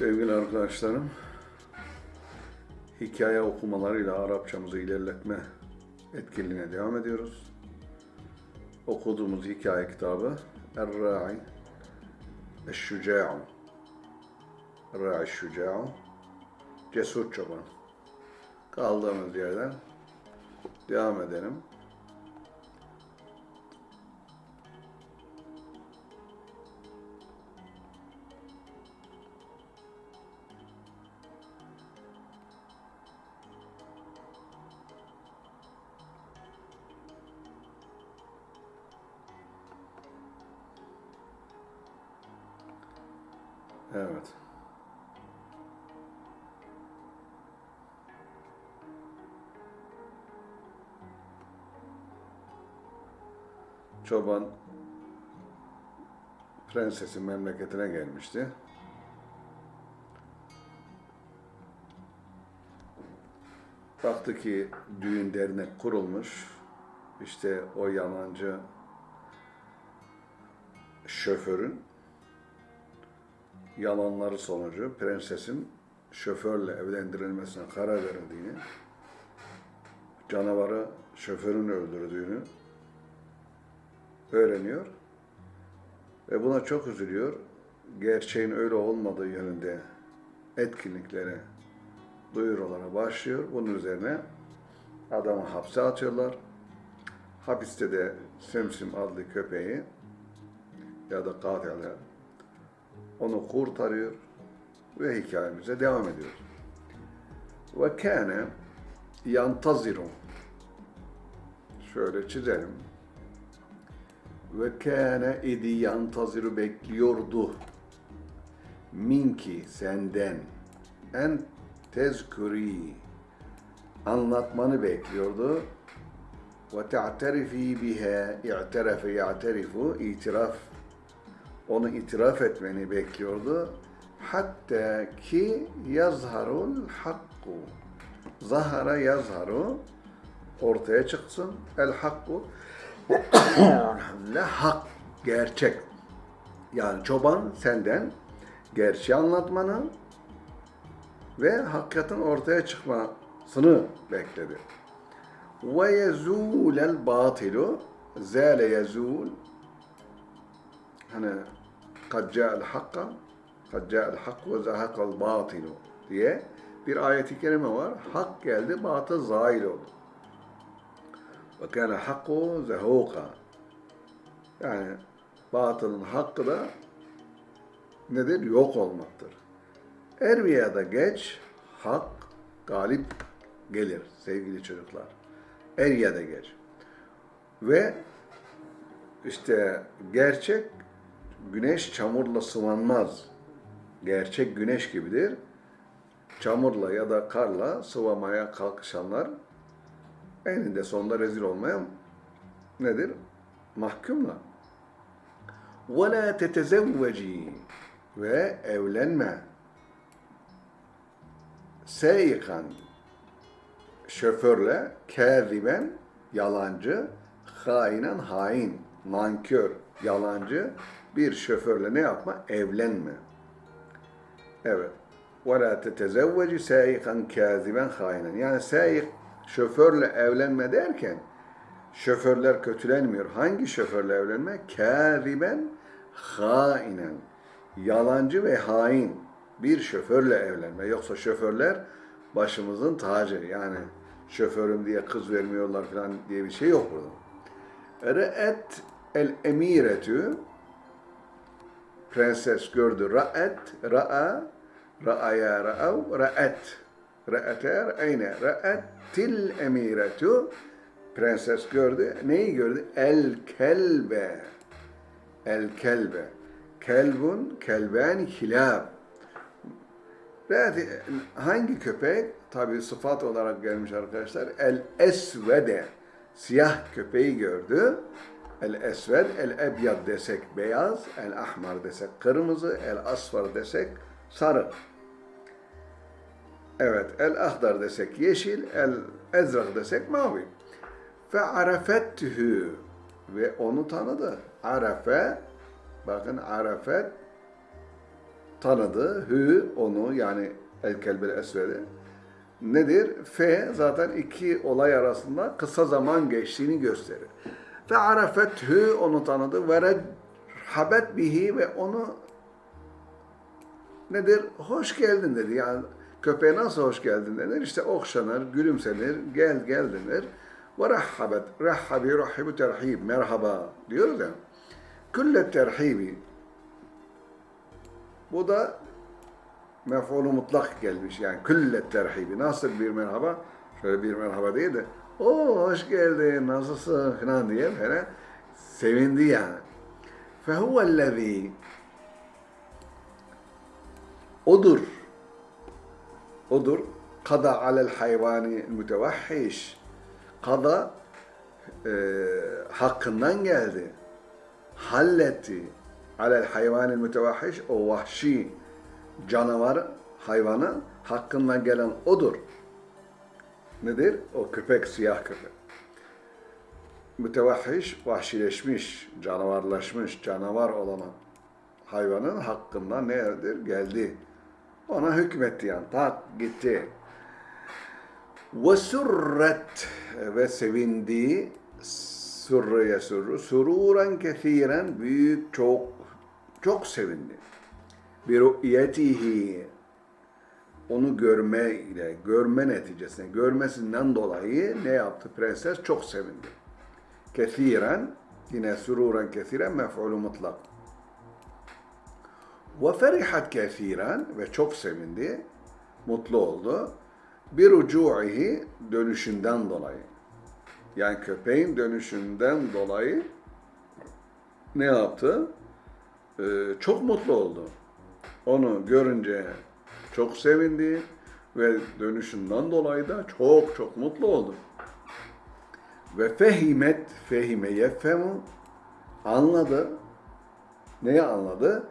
Sevgili arkadaşlarım, hikaye okumalarıyla Arapçamızı ilerletme etkinliğine devam ediyoruz. Okuduğumuz hikaye kitabı Er-Ra'i Eş-Şüca'u Er-Ra'i Şüca'u Cesur Çoban. Kaldığımız yerden devam edelim. Evet. Çoban prensesin memleketine gelmişti. Baktı ki düğün dernek kurulmuş. İşte o yalancı şoförün yalanları sonucu prensesin şoförle evlendirilmesine karar verildiğini, canavarı şoförün öldürdüğünü öğreniyor ve buna çok üzülüyor. Gerçeğin öyle olmadığı yönünde etkinliklere, duyurulara başlıyor. Bunun üzerine adamı hapse atıyorlar. Hapiste de Semsim adlı köpeği ya da katili onu kurtarıyor ve hikayemize devam ediyoruz. Ve kâne yantaziru şöyle çizelim. Ve kâne idi yantaziru bekliyordu. Minki senden en tezkuri anlatmanı bekliyordu. Ve te'terifi biha i'terefe ya'terifu itiraf onu itiraf etmeni bekliyordu. Hatta ki yazharul hakku. Zahara yazharu ortaya çıksın. El hakku elhamdülillah hak, gerçek. Yani çoban senden gerçeği anlatmanı ve hakikatin ortaya çıkmasını bekledi. Ve yezûlel batilu zâle yezûl hani kad ca'al hakka kad ca'al hak ve zahakal diye bir ayeti kerime var. Hak geldi, batıl zail oldu. Ve kâne hakku zehuka yani batılın hakkı da nedir? Yok olmaktır. Er veya da geç hak galip gelir sevgili çocuklar. Er ya da geç. Ve işte gerçek güneş çamurla sıvanmaz. Gerçek güneş gibidir. Çamurla ya da karla sıvamaya kalkışanlar eninde sonunda rezil olmaya nedir? Mahkumla. وَلَا تَتَزَوَّجِي Ve evlenme. Seyikan şoförle, kâziben yalancı, hainen hain, nankör, yalancı bir şoförle ne yapma? Evlenme. Evet. وَلَا تَتَزَوَّجِ سَيِقًا كَاذِبًا خَائِنًا Yani sayık şoförle evlenme derken şoförler kötülenmiyor. Hangi şoförle evlenme? Kâziben hainen. Yalancı ve hain bir şoförle evlenme. Yoksa şoförler başımızın tacı. Yani şoförüm diye kız vermiyorlar falan diye bir şey yok burada. Re'et el emiretü prenses gördü. Ra'et, ra'a, ra'aya ra'av, ra'et. Ra'ete ra'ayne. Ra'ettil emiretü prenses gördü. Neyi gördü? El kelbe. El kelbe. Kelbun, kelben, hilab. Hangi köpek? Tabi sıfat olarak gelmiş arkadaşlar. El esvede. Siyah köpeği gördü. El esved, el ebyad desek beyaz, el ahmar desek kırmızı, el asfar desek sarı. Evet, el ahdar desek yeşil, el ezrak desek mavi. Fe arafettühü ve onu tanıdı. Arafe, bakın arafet tanıdı. Hü onu yani el kelbel esvedi. Nedir? F zaten iki olay arasında kısa zaman geçtiğini gösterir. Ve arafethü onu tanıdı. Ve habet bihi ve onu nedir? Hoş geldin dedi. Yani köpeğe nasıl hoş geldin denir? İşte okşanır, gülümsenir, gel gel denir. Ve rahhabet, rahhabi, rahhibu terhib, merhaba diyoruz ya. Külle terhibi. Bu da mef'ulu mutlak gelmiş. Yani külle terhibi. Nasıl bir merhaba? Şöyle bir merhaba değil de o hoş geldin, nasılsın falan diye falan sevindi yani. Fehuvellezî Odur. Odur. Kada alel hayvani mütevahhiş. Kada e, hakkından geldi. Halletti. Alel hayvani mütevahhiş. O vahşi canavar hayvanı hakkından gelen odur. Nedir? O köpek, siyah köpek. Mütevahhiş, vahşileşmiş, canavarlaşmış, canavar olan hayvanın hakkından nedir? Geldi. Ona hükmetti yani. Tak gitti. Ve surret ve sevindi sürre yesurru sururen kethiren büyük çok çok sevindi. Bir ru'yetihi onu görme ile görme neticesinde görmesinden dolayı ne yaptı prenses çok sevindi. Kethiren yine sururen kethiren mef'ulü mutlak. Ve ferihat kethiren ve çok sevindi, mutlu oldu. Bir ucu'ihi dönüşünden dolayı. Yani köpeğin dönüşünden dolayı ne yaptı? Ee, çok mutlu oldu. Onu görünce çok sevindi ve dönüşünden dolayı da çok çok mutlu oldu. Ve fehimet, fehime yeffemu anladı. Neyi anladı?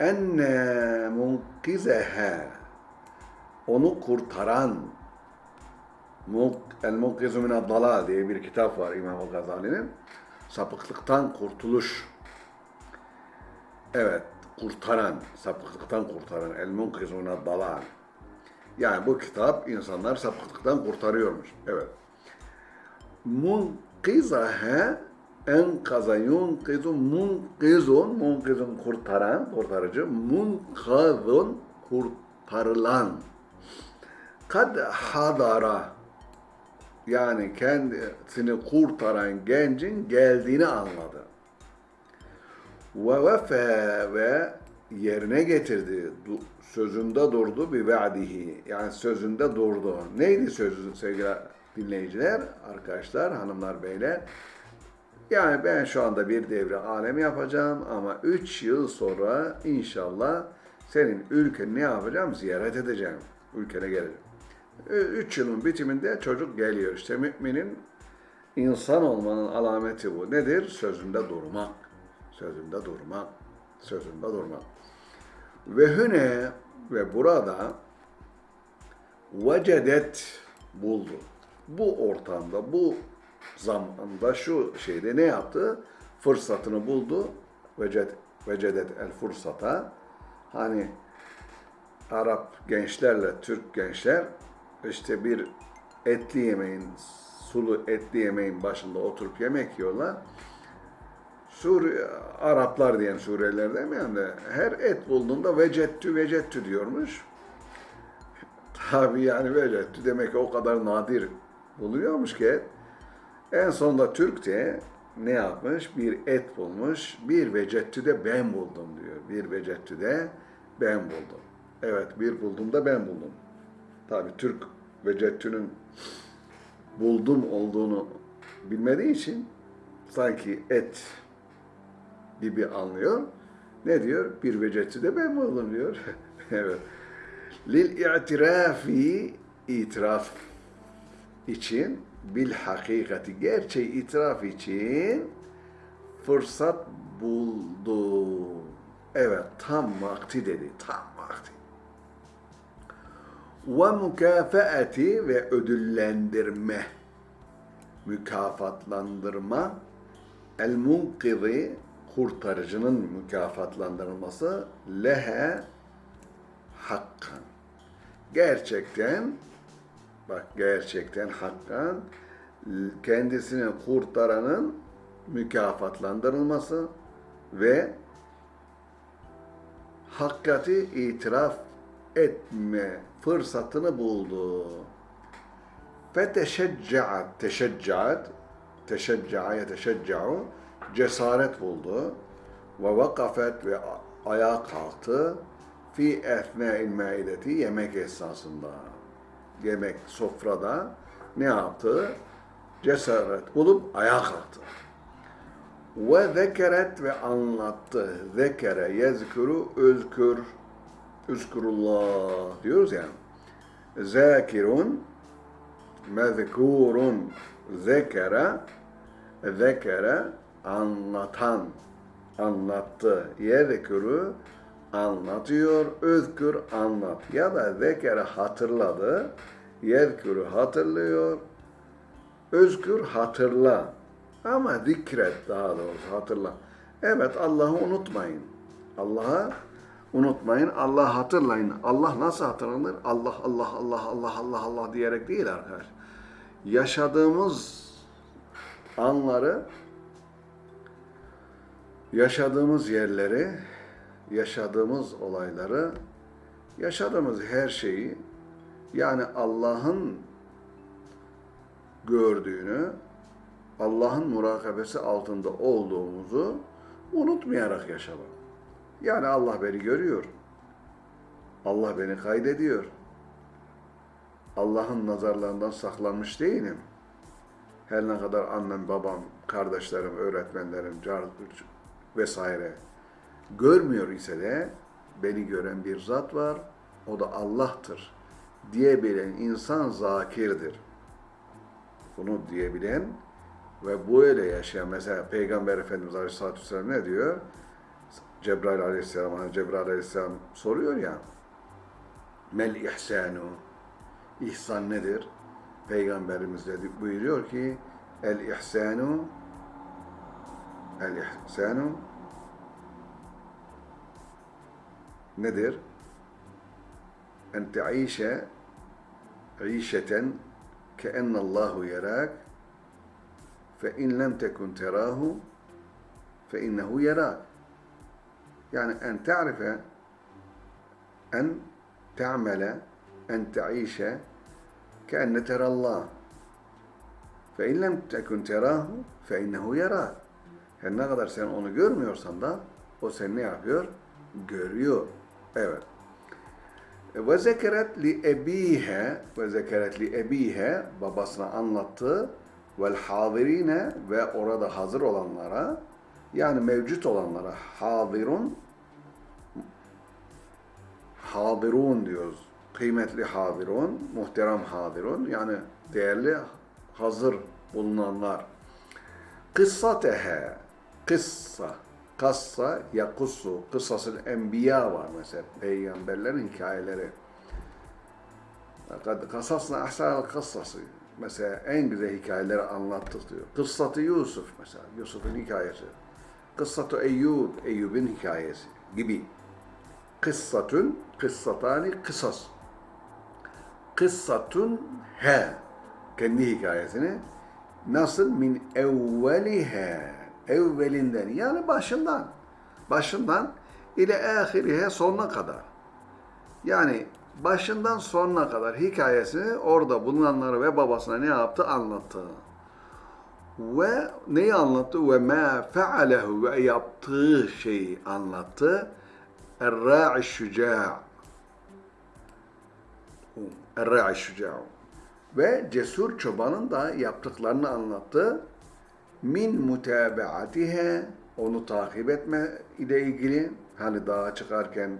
enne munkizehe onu kurtaran El Munkizu Minad Dalal diye bir kitap var İmam Gazali'nin. Sapıklıktan kurtuluş. Evet, kurtaran, sapıklıktan kurtaran El Munkizu Minad Dalal. Yani bu kitap insanlar sapıklıktan kurtarıyormuş. Evet. Munkizahe enkaza yunkizu munkizun munkizun kurtaran kurtarıcı munkazun kurtarılan kad hadara yani kendisini kurtaran gencin geldiğini anladı. Ve vefe ve yerine getirdi. Sözünde durdu bir ve'dihi. Yani sözünde durdu. Neydi sözü sevgili dinleyiciler, arkadaşlar, hanımlar, beyler? Yani ben şu anda bir devre alem yapacağım ama 3 yıl sonra inşallah senin ülkeni ne yapacağım? Ziyaret edeceğim. Ülkene geleceğim. 3 yılın bitiminde çocuk geliyor. İşte müminin insan olmanın alameti bu. Nedir? Sözünde durmak. Sözünde durmak. Sözünde durmak. Ve hüne ve burada vecedet buldu. Bu ortamda, bu zamanda şu şeyde ne yaptı? Fırsatını buldu. Veced, vecedet el fırsata. Hani Arap gençlerle Türk gençler işte bir etli yemeğin, sulu etli yemeğin başında oturup yemek yiyorlar. Sur Araplar diyen Suriyeliler demeyen de her et bulduğunda vecettü vecettü diyormuş. Tabi yani vecettü demek ki o kadar nadir buluyormuş ki et. En sonunda Türk de ne yapmış? Bir et bulmuş. Bir vecettü de ben buldum diyor. Bir vecettü de ben buldum. Evet bir buldum da ben buldum. Tabi Türk vecettünün buldum olduğunu bilmediği için sanki et gibi anlıyor. Ne diyor? Bir vecettü de ben buldum diyor. evet. Lil i'tirafi itiraf için bil hakikati gerçeği itiraf için fırsat buldu. Evet tam vakti dedi. Tam vakti. Ve mükafeati ve ödüllendirme. Mükafatlandırma. El munkizi kurtarıcının mükafatlandırılması lehe hakkan. Gerçekten bak gerçekten hakkan kendisini kurtaranın mükafatlandırılması ve hakikati itiraf etme fırsatını buldu. Feteşeccaat, teşeccaat, teşecca'a yeteşecca'u, cesaret buldu. Ve vakafet ve ayağa kalktı. Fi efnâil maideti, yemek esnasında. Yemek, sofrada ne yaptı? Cesaret bulup ayağa kalktı. Ve zekeret ve anlattı. Zekere, yezkuru, özkür, üzkurullah diyoruz ya. Zakirun, mezkurun, zekere, zekere, anlatan, anlattı. Yezkuru, anlatıyor, özkür, anlat. Ya da zekere hatırladı, yezkuru hatırlıyor, özkür hatırla. Ama zikret daha doğrusu hatırla. Evet Allah'ı unutmayın. Allah'ı unutmayın. Allah'ı hatırlayın. Allah nasıl hatırlanır? Allah Allah Allah Allah Allah Allah diyerek değil arkadaş. Yaşadığımız anları yaşadığımız yerleri, yaşadığımız olayları, yaşadığımız her şeyi yani Allah'ın gördüğünü, Allah'ın murakabesi altında olduğumuzu unutmayarak yaşamak. Yani Allah beni görüyor. Allah beni kaydediyor. Allah'ın nazarlarından saklanmış değilim. Her ne kadar annem, babam, kardeşlerim, öğretmenlerim, vesaire görmüyor ise de beni gören bir zat var. O da Allah'tır diyebilen insan zakirdir. Bunu diyebilen ve böyle yaşayan mesela Peygamber Efendimiz Aleyhisselatü Vesselam ne diyor? Cebrail Aleyhisselam, Cebrail Aleyhisselam soruyor ya Mel ihsanu İhsan nedir? Peygamberimiz dedi, buyuruyor ki El ihsanu El ihsanu nedir? En te'işe işeten keennallahu yerak fe in lem tekun terahu fe innehu yerak yani en ta'rife en te'amele en te'işe keenne terallah fe in lem tekun terahu fe innehu yerak her ne kadar sen onu görmüyorsan da o seni ne yapıyor? Görüyor. Evet. Ve zekeret li ebihe ve zekeret li ebihe babasına anlattı vel hadirine ve orada hazır olanlara yani mevcut olanlara hadirun hadirun diyoruz. Kıymetli hadirun, muhterem hadirun yani değerli hazır bulunanlar. Kıssatehe kıssa kassa yakussu kıssasıl enbiya var mesela peygamberlerin hikayeleri. Kasasna ahsanel kıssası mesela en güzel hikayeleri anlattık diyor. Kıssatı Yusuf mesela Yusuf'un hikayesi. Kıssatı Eyyub Eyyub'un hikayesi gibi. Kıssatun kıssatani kısas. Kıssatun he kendi hikayesini nasıl min evvelihe evvelinden yani başından başından ile ahirihe sonuna kadar. Yani başından sonuna kadar hikayesini orada bulunanları ve babasına ne yaptı anlattı. Ve neyi anlattı? Ve ma fealehu ve yaptığı şeyi anlattı. Er-ra'i şüca' Er-ra'i şüca' Ve cesur çobanın da yaptıklarını anlattı min mutabaatihe onu takip etme ile ilgili hani dağa çıkarken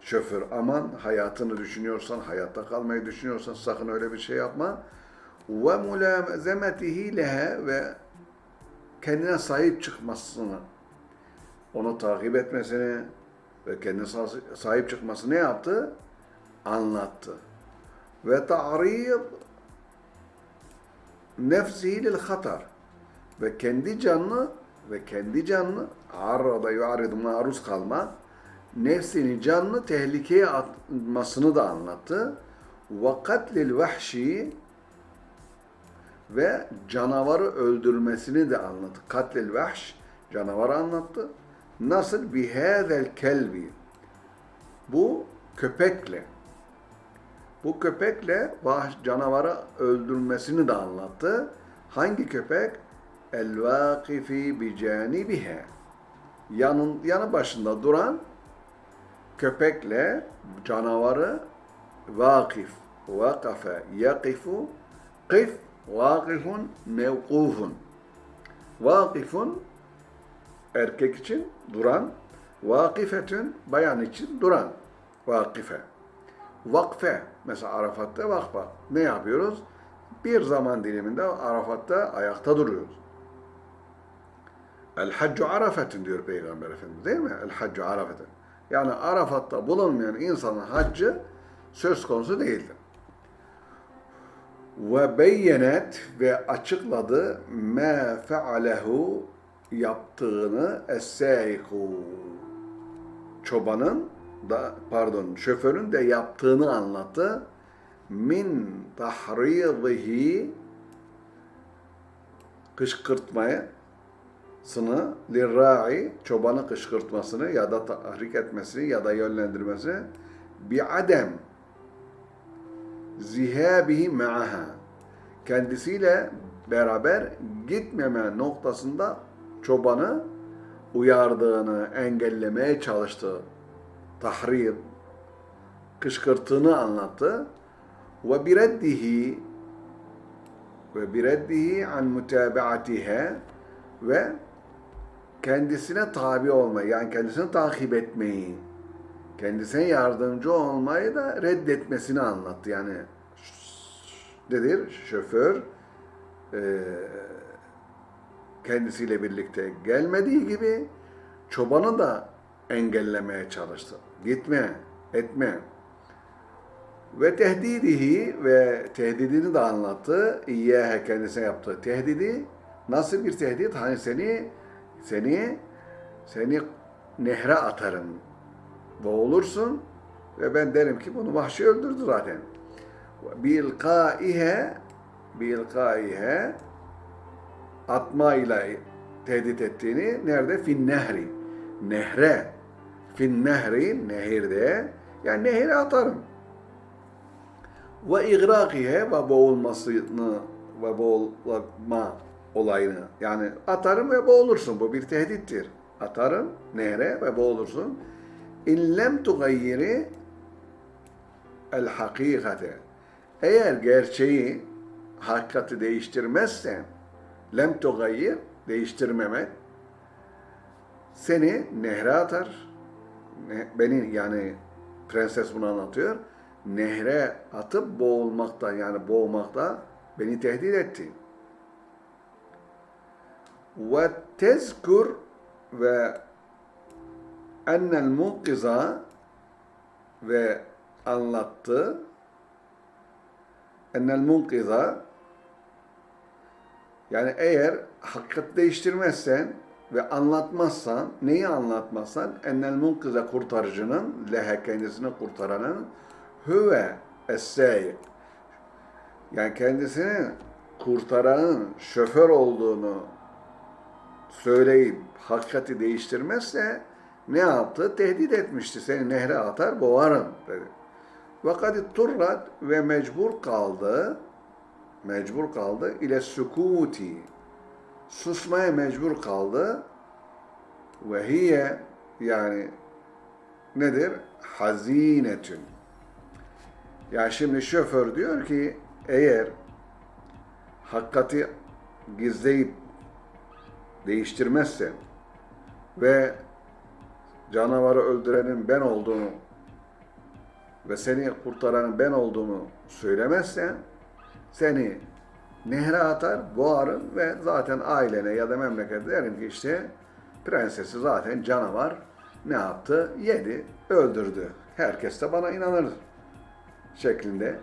şoför aman hayatını düşünüyorsan, hayatta kalmayı düşünüyorsan sakın öyle bir şey yapma. Ve mulamezemetihi lehe ve kendine sahip çıkmasını, onu takip etmesini ve kendine sahip çıkmasını ne yaptı? Anlattı. Ve ta'rid nefsihi lil hatar ve kendi canını ve kendi canını arada yuaridu maruz kalma nefsini canını tehlikeye atmasını da anlattı. Ve katlil vahşi ve canavarı öldürmesini de anlattı. Katlil vahş canavarı anlattı. Nasıl bihâzel kelbi bu köpekle bu köpekle canavarı öldürmesini de anlattı. Hangi köpek? El vakifi bi canibiha. Yanın yanı başında duran köpekle canavarı vakif, vakafe, yakifu, kif, vakifun, mevkufun. Vakifun erkek için duran, vakifetün bayan için duran, vakife. Vakfe, mesela Arafat'ta vakfa. Ne yapıyoruz? Bir zaman diliminde Arafat'ta ayakta duruyoruz. El haccu arafetin diyor Peygamber Efendimiz değil mi? El haccu arafetin. Yani Arafat'ta bulunmayan insanın haccı söz konusu değildir. Ve beyyenet ve açıkladı me fealehu yaptığını es-sâiku çobanın da pardon şoförün de yaptığını anlattı. Min tahridihi kışkırtmaya sını lirra'i çobanı kışkırtmasını ya da tahrik etmesini ya da yönlendirmesini bi adem zihabihi ma'aha kendisiyle beraber gitmeme noktasında çobanı uyardığını engellemeye çalıştı. Tahrir kışkırtığını anlattı. Ve bireddihi ve bireddihi an mutabaatiha ve kendisine tabi olmayı, yani kendisini takip etmeyi, kendisine yardımcı olmayı da reddetmesini anlattı. Yani nedir? Şoför e, kendisiyle birlikte gelmediği gibi çobanı da engellemeye çalıştı. Gitme, etme. Ve tehdidihi ve tehdidini de anlattı. İyyâhe kendisine yaptığı tehdidi. Nasıl bir tehdit? Hani seni seni seni nehre atarım. Boğulursun ve ben derim ki bunu vahşi öldürdü zaten. Bilkaihe bilkaihe atma ile tehdit ettiğini nerede? Fin nehri. Nehre. Fin nehri, nehirde. Yani nehire atarım. Ve igrakihe ve boğulmasını ve boğulma olayını. Yani atarım ve boğulursun. Bu bir tehdittir. Atarım nehre ve boğulursun. İn lem tugayyiri el hakikate. Eğer gerçeği, hakikati değiştirmezsen lem tugayyir, değiştirmemek seni nehre atar. Beni yani prenses bunu anlatıyor. Nehre atıp boğulmakta yani boğmakta beni tehdit etti. Ve tezkur ve ennel munkiza ve anlattı. Ennel munkiza yani eğer hakikat değiştirmezsen ve anlatmazsan, neyi anlatmazsan ennel munkize kurtarıcının, lehe kendisini kurtaranın hüve es yani kendisini kurtaranın şoför olduğunu söyleyip hakikati değiştirmezse ne yaptı? Tehdit etmişti. Seni nehre atar, boğarım dedi. Vakat turrat ve mecbur kaldı. Mecbur kaldı. ile sükuti. Susmaya mecbur kaldı. Ve hiye yani nedir? Hazinetün. Yani şimdi şoför diyor ki eğer hakikati gizleyip değiştirmezsen ve canavarı öldürenin ben olduğunu ve seni kurtaranın ben olduğumu söylemezsen seni nehre atar, boğarım ve zaten ailene ya da memlekete derim ki işte prensesi zaten canavar ne yaptı? Yedi, öldürdü. Herkes de bana inanır şeklinde.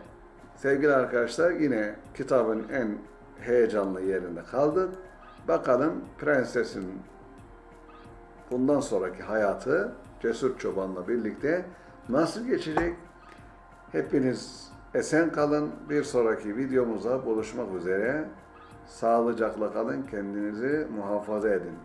Sevgili arkadaşlar yine kitabın en heyecanlı yerinde kaldık. Bakalım prensesin bundan sonraki hayatı Cesur Çoban'la birlikte nasıl geçecek? Hepiniz esen kalın. Bir sonraki videomuza buluşmak üzere. Sağlıcakla kalın. Kendinizi muhafaza edin.